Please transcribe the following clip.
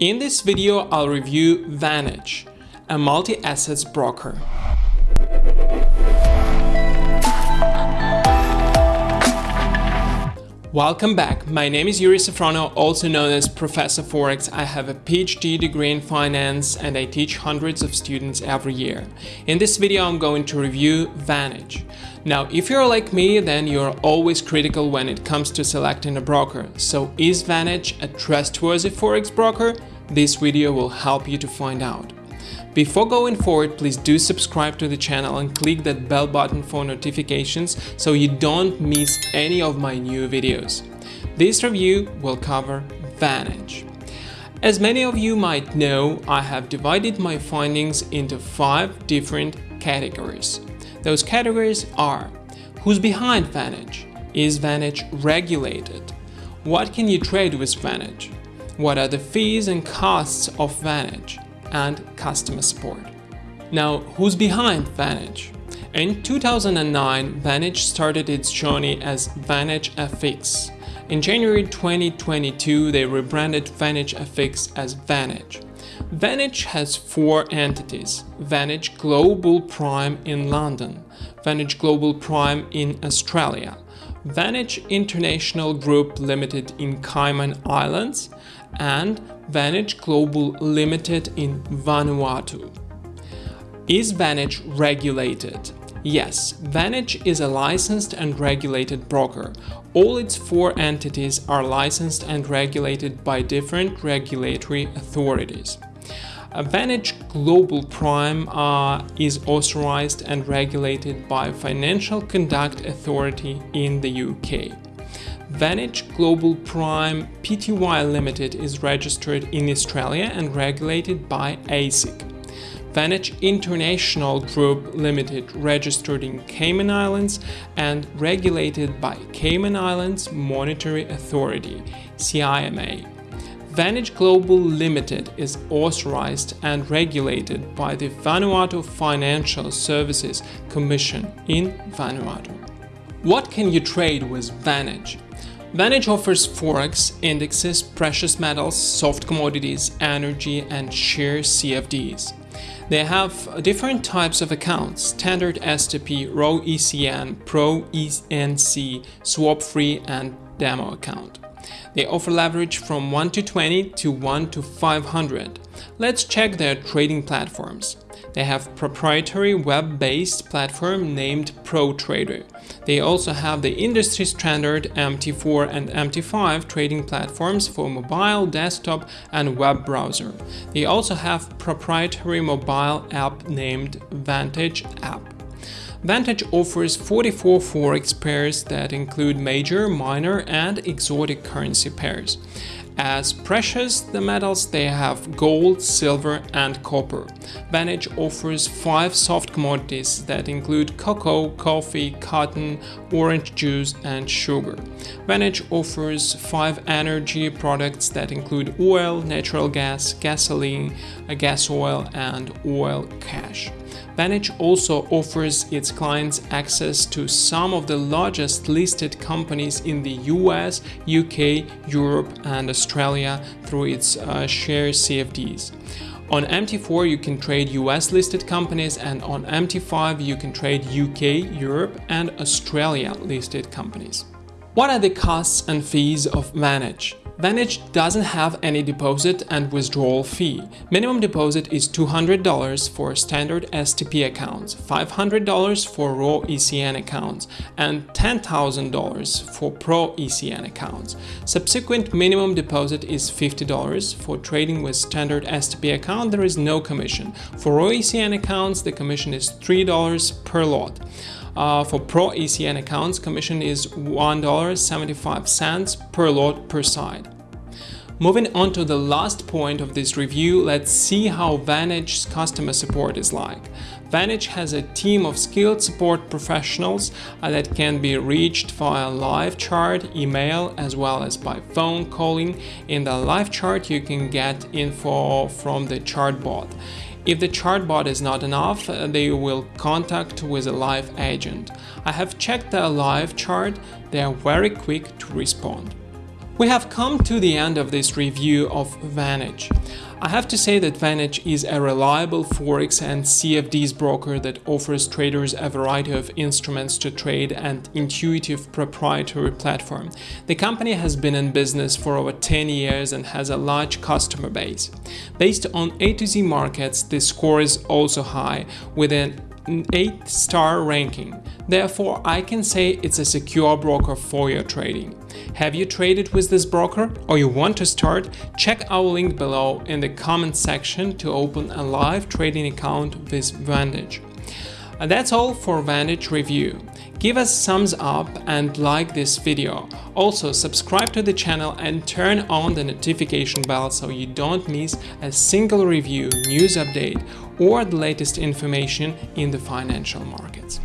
In this video, I'll review Vantage, a multi-assets broker. Welcome back. My name is Yuri Safrono, also known as Professor Forex. I have a PhD degree in finance and I teach hundreds of students every year. In this video, I'm going to review Vantage. Now, if you're like me, then you're always critical when it comes to selecting a broker. So is Vantage a trustworthy Forex broker? This video will help you to find out. Before going forward, please do subscribe to the channel and click that bell button for notifications so you don't miss any of my new videos. This review will cover Vantage. As many of you might know, I have divided my findings into five different categories. Those categories are Who's behind Vantage? Is Vantage regulated? What can you trade with Vantage? What are the fees and costs of Vantage? And customer support. Now, who's behind Vantage? In 2009, Vantage started its journey as Vantage FX. In January 2022, they rebranded Vantage FX as Vantage. Vantage has four entities, Vantage Global Prime in London, Vantage Global Prime in Australia, Vantage International Group Limited in Cayman Islands, and Vantage Global Limited in Vanuatu. Is Vantage regulated? Yes, Vantage is a licensed and regulated broker. All its four entities are licensed and regulated by different regulatory authorities. Vantage Global Prime uh, is authorized and regulated by Financial Conduct Authority in the UK. Vantage Global Prime Pty Limited is registered in Australia and regulated by ASIC. Vantage International Group Limited registered in Cayman Islands and regulated by Cayman Islands Monetary Authority CIMA. Vantage Global Limited is authorized and regulated by the Vanuatu Financial Services Commission in Vanuatu. What can you trade with Vantage? Vantage offers forex, indexes, precious metals, soft commodities, energy and share CFDs. They have different types of accounts, standard STP, raw ECN, pro ECN, swap free and demo account. They offer leverage from 1 to 20 to 1 to 500. Let's check their trading platforms. They have proprietary web-based platform named ProTrader. They also have the industry standard MT4 and MT5 trading platforms for mobile, desktop and web browser. They also have proprietary mobile app named Vantage app. Vantage offers 44 forex pairs that include major, minor and exotic currency pairs. As precious the metals they have gold, silver and copper. Vantage offers 5 soft commodities that include cocoa, coffee, cotton, orange juice and sugar. Vantage offers 5 energy products that include oil, natural gas, gasoline, gas oil and oil cash. Vantage also offers its clients access to some of the largest listed companies in the US, UK, Europe and Australia through its uh, share CFDs. On MT4 you can trade US listed companies and on MT5 you can trade UK, Europe and Australia listed companies. What are the costs and fees of Vantage? Vantage doesn't have any deposit and withdrawal fee. Minimum deposit is $200 for standard STP accounts, $500 for raw ECN accounts, and $10,000 for pro ECN accounts. Subsequent minimum deposit is $50. For trading with standard STP account, there is no commission. For raw ECN accounts, the commission is $3 per lot. Uh, for Pro ECN accounts, commission is $1.75 per lot per side. Moving on to the last point of this review, let's see how Vantage's customer support is like. Vantage has a team of skilled support professionals uh, that can be reached via live chat, email, as well as by phone calling. In the live chat, you can get info from the chatbot. If the chatbot is not enough, uh, they will contact with a live agent. I have checked the live chat, they are very quick to respond. We have come to the end of this review of Vantage. I have to say that Vantage is a reliable Forex and CFDs broker that offers traders a variety of instruments to trade and intuitive proprietary platform. The company has been in business for over 10 years and has a large customer base. Based on A to Z markets, the score is also high with an 8 star ranking. Therefore, I can say it's a secure broker for your trading. Have you traded with this broker or you want to start? Check our link below in the comment section to open a live trading account with Vantage. That's all for Vantage review. Give us thumbs up and like this video. Also subscribe to the channel and turn on the notification bell so you don't miss a single review, news update or the latest information in the financial markets.